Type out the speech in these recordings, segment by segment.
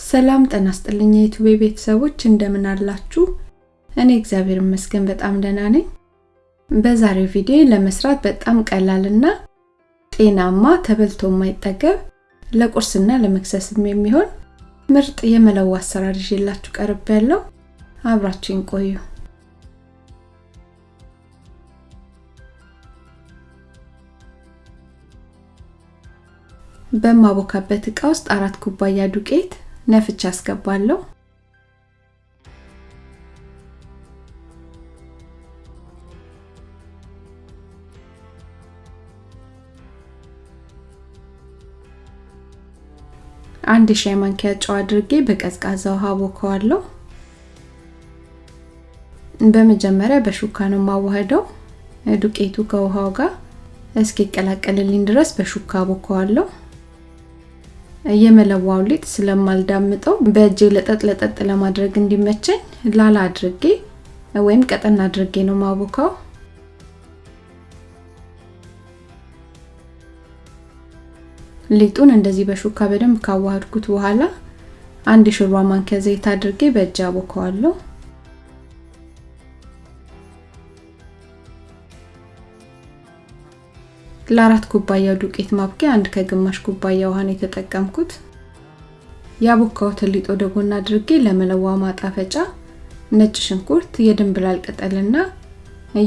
ሰላም ጤና ይስጥልኝ የዩቲዩብ ቤተሰቦች እንደምን አላችሁ? እኔ እግዚአብሔር ይመስገን በጣም ደህና ነኝ። በዛሬው ቪዲዮ ለመስራት በጣም ቀላልና ጤናማ ተበልቶ የማይጠገብ ለቁርስና ለመክሰስም የሚሆን ምርጥ የመለዋ አሰራር ይዤላችሁ ቀርብ ያለው አብራችሁን ቆዩ። በማቦካበት እቃ ውስጥ አራት ኩባያ ዱቄት ነፍቻ አስገባለሁ። አንድ ሻይ ማንኪያ ጨው አድርጌ በቀዝቃዛ ውሃ ቦከዋለሁ። በመጀመሪያ በሹካ ነው የማዋህደው። ዱቄቱ ከውሃው ጋር እስኪቀላቀልልኝ ድረስ በሹካ ቦከዋለሁ። የመለዋው ሊጥ ስለማልዳምጠው በእጄ ለጠጥ ለጠጥ ለማድረግ እንዲመቸኝ ላላ አድርጌ ወይም ቀጠን አድርጌ ነው ማቦካው። ሊጡን እንደዚህ በሹካ በደንብ ካዋሃድኩት በኋላ አንድ የሾርባ ማንኪያ ዘይት አድርጌ በእጅ አቦካዋለሁ። ለአራት ኩባያ ዱቄት ማብኪያ አንድ ከግማሽ ኩባያ ውሃን የተጠቀምኩት። ያቦካሁትን ሊጥ ወደ ጎን አድርጌ ለመለዋ ማጣፈጫ ነጭ ሽንኩርት፣ የድንብላል ቅጠልና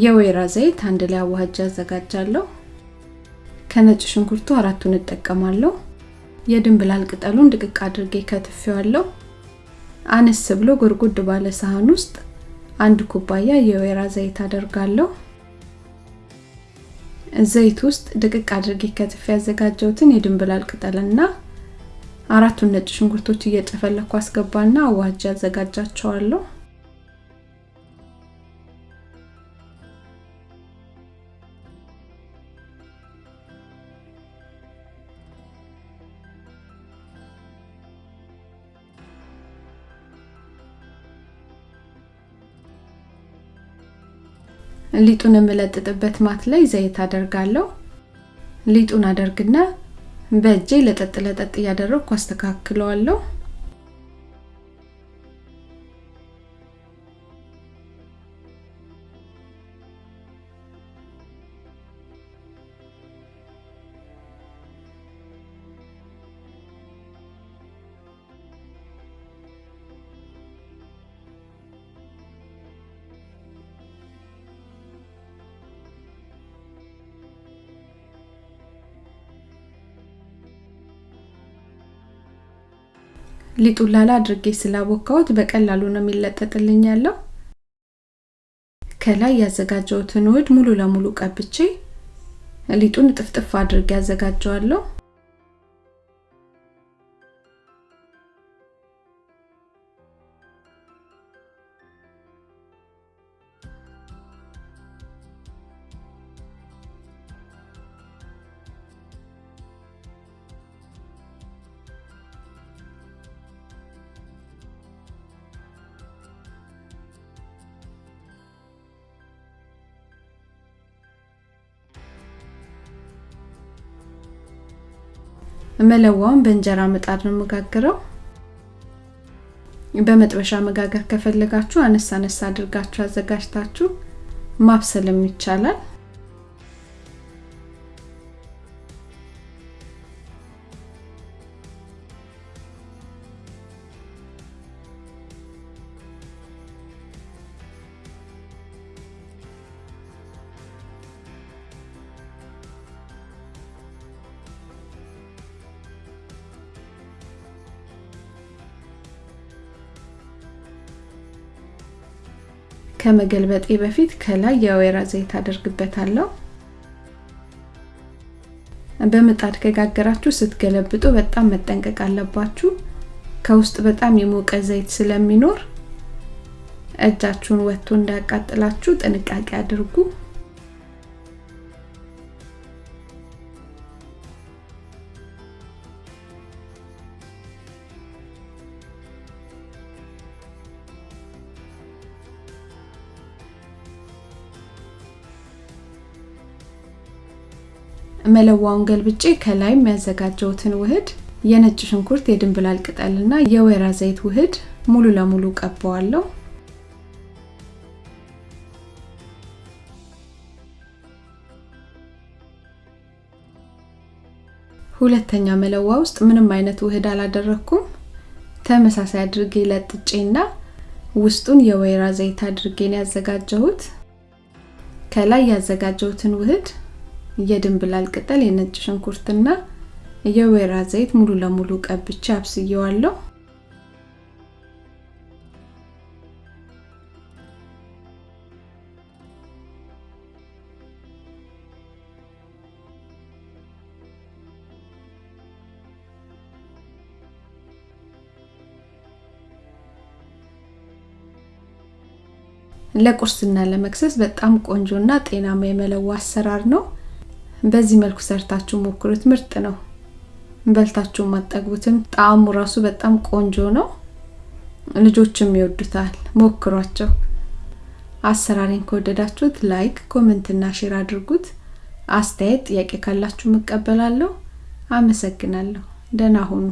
የወይራ ዘይት አንድ ላይ አዋህጃ አዘጋጃለሁ። ከነጭ ሽንኩርቱ አራቱን እጠቀማለሁ። የድንብላል ቅጠሉን ድቅቅ አድርጌ ከትፌዋለሁ። አነስ ብሎ ጎድጎድ ባለ ሳህን ውስጥ አንድ ኩባያ የወይራ ዘይት አደርጋለሁ። ዘይት ውስጥ ድቅቅ አድርጌ ከትፌ ያዘጋጀሁትን የድንብላል ቅጠልና አራቱን ነጭ ሽንኩርቶች እየጨፈለኩ አስገባና አዋጅ አዘጋጃቸዋለሁ። ሊጡን የምለጥጥበት ማት ላይ ዘይት አደርጋለሁ። ሊጡን አደርግና በእጄ ለጠጥ ለጠጥ እያደረግኩ አስተካክለዋለሁ። ሊጡን ላላ አድርጌ ስላቦካሁት በቀላሉ ነው የሚለጠጥልኝ ያለው። ከላይ ያዘጋጀሁትን ውህድ ሙሉ ለሙሉ ቀብቼ ሊጡን ጥፍጥፍ አድርጌ ያዘጋጀዋለሁ። መለዋውን በእንጀራ ምጣድ ነው የምጋግረው። በመጥበሻ መጋገር ከፈለጋችሁ አነሳ አነሳ አድርጋችሁ አዘጋጅታችሁ ማብሰልም ይቻላል። ከመገልበጤ በፊት ከላይ የወይራ ዘይት አደርግበታለሁ። በምጣድ ከጋገራችሁ ስትገለብጡ በጣም መጠንቀቅ አለባችሁ። ከውስጥ በጣም የሞቀ ዘይት ስለሚኖር እጃችሁን ወጥቶ እንዳያቃጥላችሁ ጥንቃቄ አድርጉ። መለዋውን ገልብጬ ከላይም ያዘጋጀሁትን ውህድ የነጭ ሽንኩርት የድንብላል ቅጠልና የወይራ ዘይት ውህድ ሙሉ ለሙሉ ቀባዋለሁ። ሁለተኛ መለዋ ውስጥ ምንም አይነት ውህድ አላደረኩም። ተመሳሳይ አድርጌ ለጥጬና ውስጡን የወይራ ዘይት አድርጌ ያዘጋጀሁት። ከላይ ያዘጋጀሁትን ውህድ የድንብላል ቅጠል፣ የነጭ ሽንኩርትና የወይራ ዘይት ሙሉ ለሙሉ ቀብቼ አብስየዋለሁ። ለቁርስና ለመክሰስ በጣም ቆንጆና ጤናማ የመለዋ አሰራር ነው። በዚህ መልኩ ሰርታችሁ ሞክሩት። ምርጥ ነው። በልታችሁ ማጠግቡትም። ጣዕሙ ራሱ በጣም ቆንጆ ነው። ልጆችም ይወዱታል። ሞክሯቸው። አሰራሬን ከወደዳችሁት like፣ comment share አድርጉት። አስተያየት፣ ጥያቄ ካላችሁ እቀበላለሁ። አመሰግናለሁ። ደህና ሁኑ።